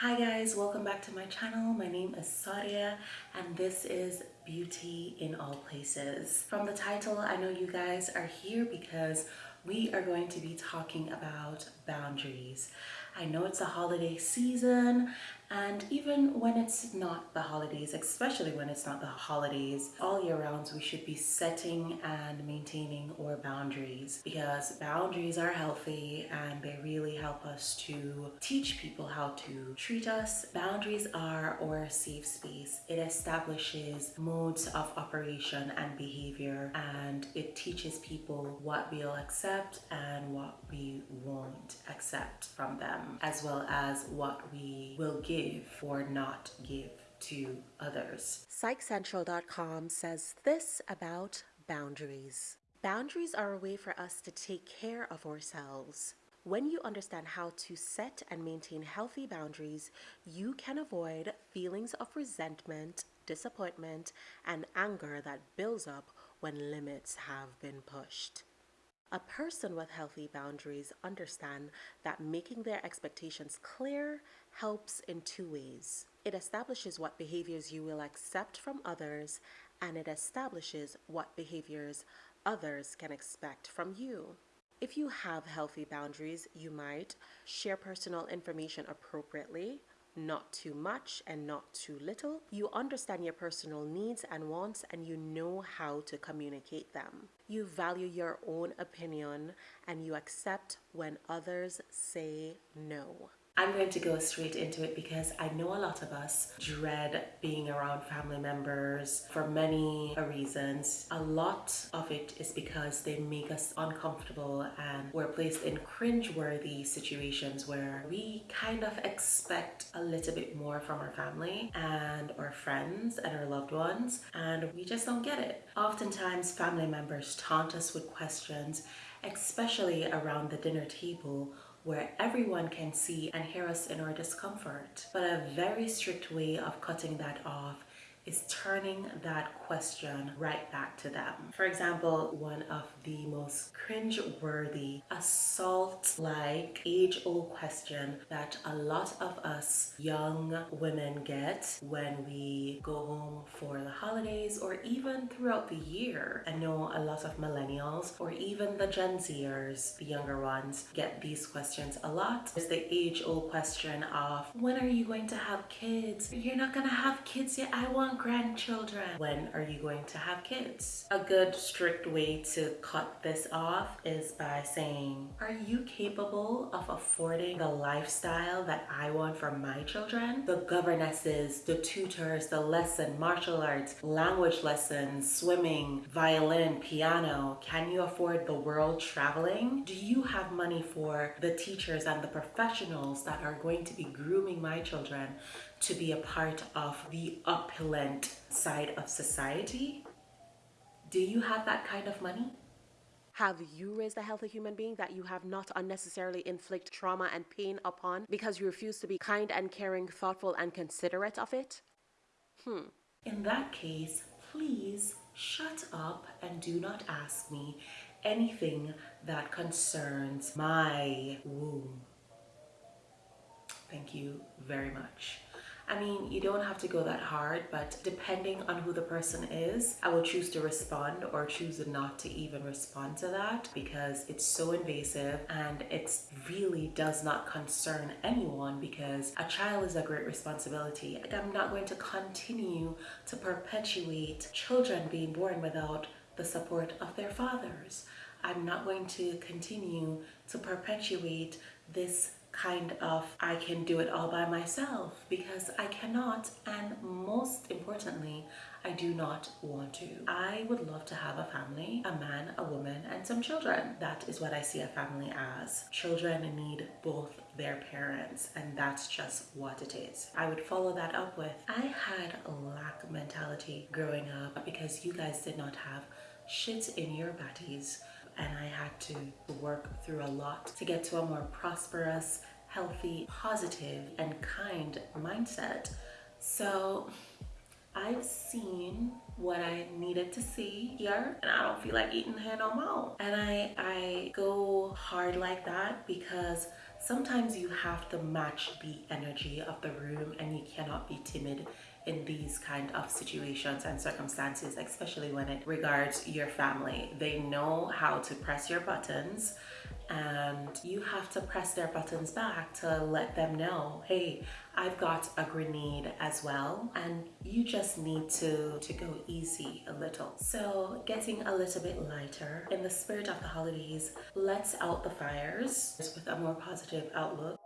Hi guys, welcome back to my channel. My name is Sadia and this is Beauty in All Places. From the title, I know you guys are here because we are going to be talking about boundaries. I know it's a holiday season and even when it's not the holidays, especially when it's not the holidays, all year round we should be setting and maintaining our boundaries because boundaries are healthy and they really help us to teach people how to treat us. Boundaries are our safe space. It establishes modes of operation and behavior and it teaches people what we'll accept and what we won't accept from them as well as what we will give or not give to others. PsychCentral.com says this about boundaries. Boundaries are a way for us to take care of ourselves. When you understand how to set and maintain healthy boundaries, you can avoid feelings of resentment, disappointment, and anger that builds up when limits have been pushed. A person with healthy boundaries understand that making their expectations clear helps in two ways. It establishes what behaviors you will accept from others and it establishes what behaviors others can expect from you. If you have healthy boundaries, you might share personal information appropriately, not too much and not too little. You understand your personal needs and wants and you know how to communicate them. You value your own opinion and you accept when others say no. I'm going to go straight into it because I know a lot of us dread being around family members for many reasons. A lot of it is because they make us uncomfortable and we're placed in cringe-worthy situations where we kind of expect a little bit more from our family and our friends and our loved ones and we just don't get it. Oftentimes family members taunt us with questions especially around the dinner table where everyone can see and hear us in our discomfort. But a very strict way of cutting that off is turning that question right back to them. For example, one of the most cringe-worthy assault-like age-old question that a lot of us young women get when we go home for the holidays or even throughout the year. I know a lot of millennials or even the Gen Zers, the younger ones, get these questions a lot. There's the age-old question of, when are you going to have kids? You're not gonna have kids yet. I want grandchildren. When are you going to have kids? A good strict way to cut this off is by saying, are you capable of affording the lifestyle that I want for my children? The governesses, the tutors, the lesson, martial arts, language lessons, swimming, violin, piano. Can you afford the world traveling? Do you have money for the teachers and the professionals that are going to be grooming my children to be a part of the opulent side of society? Do you have that kind of money? Have you raised a healthy human being that you have not unnecessarily inflict trauma and pain upon because you refuse to be kind and caring, thoughtful and considerate of it? Hmm. In that case, please shut up and do not ask me anything that concerns my womb. Thank you very much. I mean, you don't have to go that hard, but depending on who the person is, I will choose to respond or choose not to even respond to that because it's so invasive and it really does not concern anyone because a child is a great responsibility. I'm not going to continue to perpetuate children being born without the support of their fathers. I'm not going to continue to perpetuate this kind of I can do it all by myself because I cannot and most importantly I do not want to. I would love to have a family, a man, a woman, and some children. That is what I see a family as. Children need both their parents and that's just what it is. I would follow that up with, I had a lack mentality growing up because you guys did not have shit in your bodies and I had to work through a lot to get to a more prosperous, healthy, positive, and kind mindset. So I've seen what I needed to see here and I don't feel like eating here no more. And I, I go hard like that because Sometimes you have to match the energy of the room and you cannot be timid in these kind of situations and circumstances, especially when it regards your family. They know how to press your buttons and you have to press their buttons back to let them know, hey, I've got a grenade as well and you just need to, to go easy a little. So getting a little bit lighter in the spirit of the holidays, let's out the fires with a more positive outlook.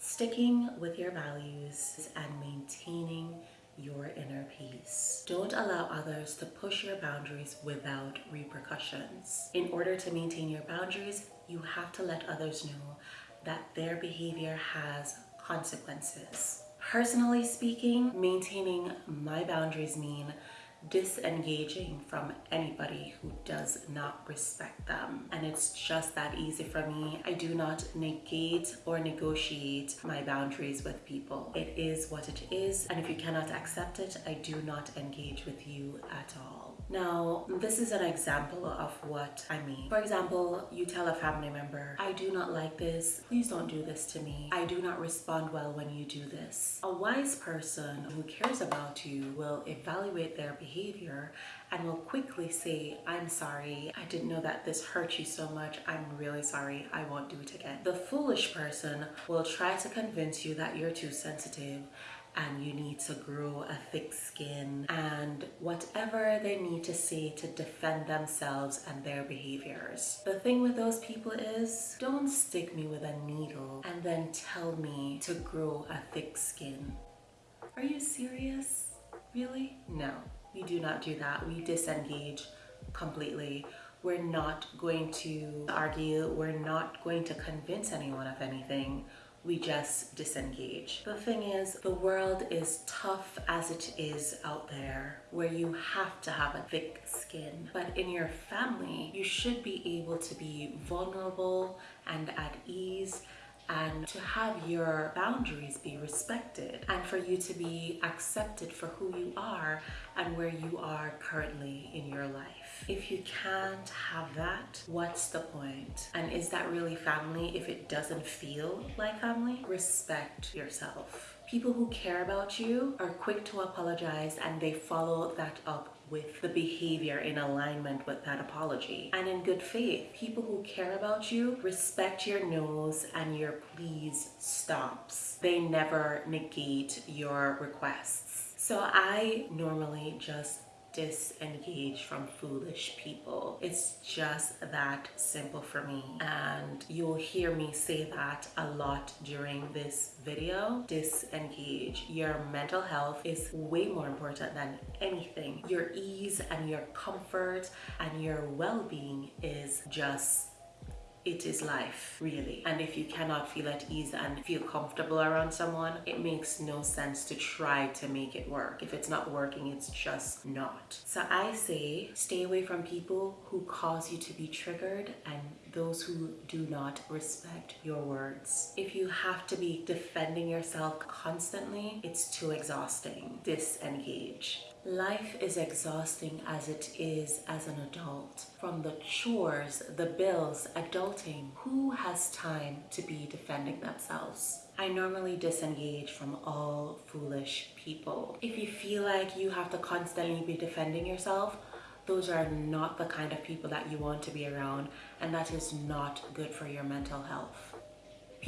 Sticking with your values and maintaining your inner peace. Don't allow others to push your boundaries without repercussions. In order to maintain your boundaries, you have to let others know that their behavior has consequences. Personally speaking, maintaining my boundaries mean disengaging from anybody who does not respect them. And it's just that easy for me. I do not negate or negotiate my boundaries with people. It is what it is. And if you cannot accept it, I do not engage with you at all. Now, this is an example of what I mean. For example, you tell a family member, I do not like this. Please don't do this to me. I do not respond well when you do this. A wise person who cares about you will evaluate their behavior and will quickly say, I'm sorry. I didn't know that this hurt you so much. I'm really sorry. I won't do it again. The foolish person will try to convince you that you're too sensitive and you need to grow a thick skin and whatever they need to say to defend themselves and their behaviors. The thing with those people is don't stick me with a needle and then tell me to grow a thick skin. Are you serious? Really? No, we do not do that. We disengage completely. We're not going to argue. We're not going to convince anyone of anything we just disengage. The thing is, the world is tough as it is out there, where you have to have a thick skin. But in your family, you should be able to be vulnerable and at ease and to have your boundaries be respected and for you to be accepted for who you are and where you are currently in your life. If you can't have that, what's the point? And is that really family if it doesn't feel like family? Respect yourself. People who care about you are quick to apologize and they follow that up with the behavior in alignment with that apology. And in good faith, people who care about you respect your no's and your please stops. They never negate your requests. So I normally just disengage from foolish people. It's just that simple for me. And you'll hear me say that a lot during this video. Disengage. Your mental health is way more important than anything. Your ease and your comfort and your well-being is just it is life really and if you cannot feel at ease and feel comfortable around someone it makes no sense to try to make it work if it's not working it's just not so i say stay away from people who cause you to be triggered and those who do not respect your words. If you have to be defending yourself constantly, it's too exhausting. Disengage. Life is exhausting as it is as an adult. From the chores, the bills, adulting, who has time to be defending themselves? I normally disengage from all foolish people. If you feel like you have to constantly be defending yourself, those are not the kind of people that you want to be around and that is not good for your mental health.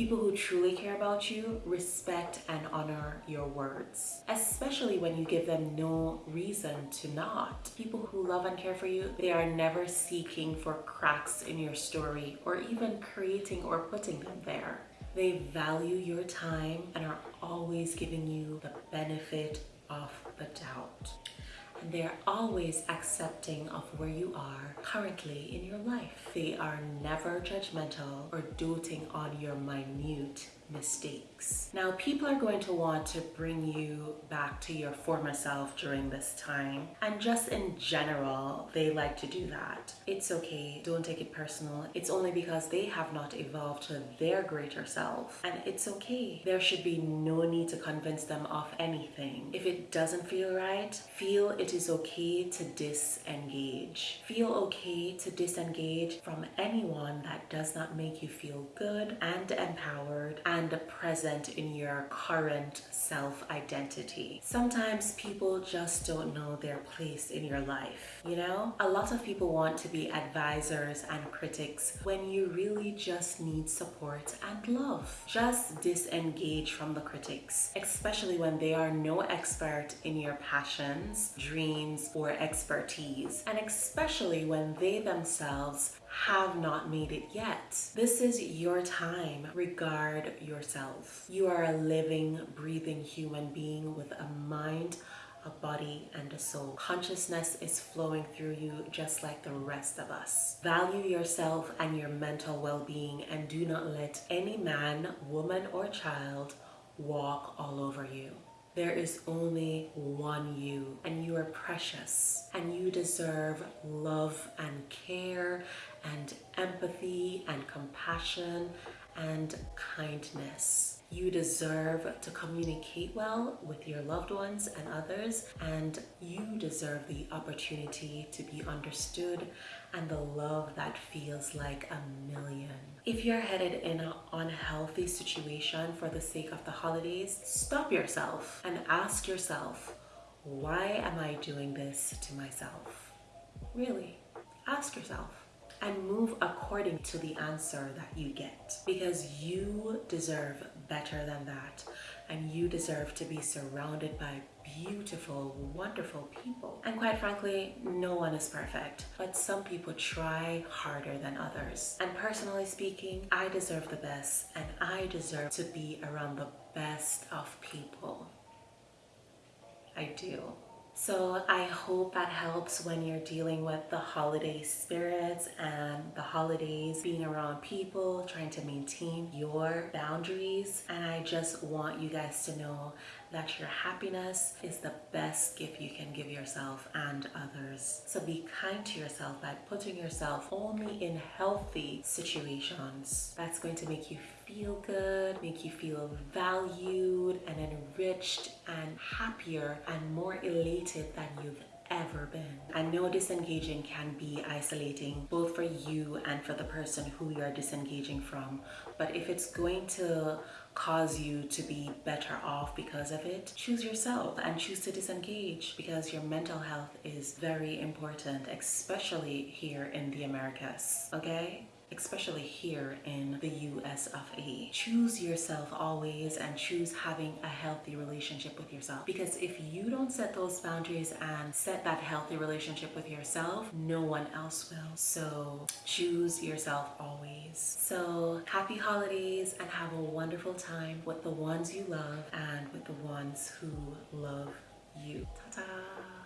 People who truly care about you respect and honor your words, especially when you give them no reason to not. People who love and care for you, they are never seeking for cracks in your story or even creating or putting them there. They value your time and are always giving you the benefit of the doubt and they are always accepting of where you are currently in your life. They are never judgmental or doting on your minute mistakes. Now, people are going to want to bring you back to your former self during this time, and just in general, they like to do that. It's okay, don't take it personal. It's only because they have not evolved to their greater self, and it's okay. There should be no need to convince them of anything. If it doesn't feel right, feel it is okay to disengage. Feel okay to disengage from anyone that does not make you feel good and empowered and present in your current self identity. Sometimes people just don't know their place in your life. You know, a lot of people want to be advisors and critics when you really just need support and love. Just disengage from the critics, especially when they are no expert in your passions, dreams, or expertise, and especially when they themselves have not made it yet. This is your time. Regard yourself. You are a living, breathing human being with a mind a body and a soul. Consciousness is flowing through you just like the rest of us. Value yourself and your mental well being and do not let any man, woman, or child walk all over you. There is only one you, and you are precious, and you deserve love and care, and empathy, and compassion, and kindness. You deserve to communicate well with your loved ones and others, and you deserve the opportunity to be understood and the love that feels like a million. If you're headed in an unhealthy situation for the sake of the holidays, stop yourself and ask yourself, why am I doing this to myself? Really, ask yourself and move according to the answer that you get because you deserve better than that and you deserve to be surrounded by beautiful, wonderful people. And quite frankly, no one is perfect, but some people try harder than others. And personally speaking, I deserve the best and I deserve to be around the best of people. I do. So I hope that helps when you're dealing with the holiday spirits and the holidays, being around people, trying to maintain your boundaries. And I just want you guys to know that your happiness is the best gift you can give yourself and others. So be kind to yourself by putting yourself only in healthy situations. That's going to make you feel good, make you feel valued and enriched and happier and more elated than you've ever been. I know disengaging can be isolating both for you and for the person who you're disengaging from, but if it's going to cause you to be better off because of it, choose yourself and choose to disengage because your mental health is very important, especially here in the Americas, okay? Especially here in the US of A. Choose yourself always and choose having a healthy relationship with yourself because if you don't set those boundaries and set that healthy relationship with yourself, no one else will. So choose yourself always. So happy holidays and have a wonderful time with the ones you love and with the ones who love you. Ta-ta!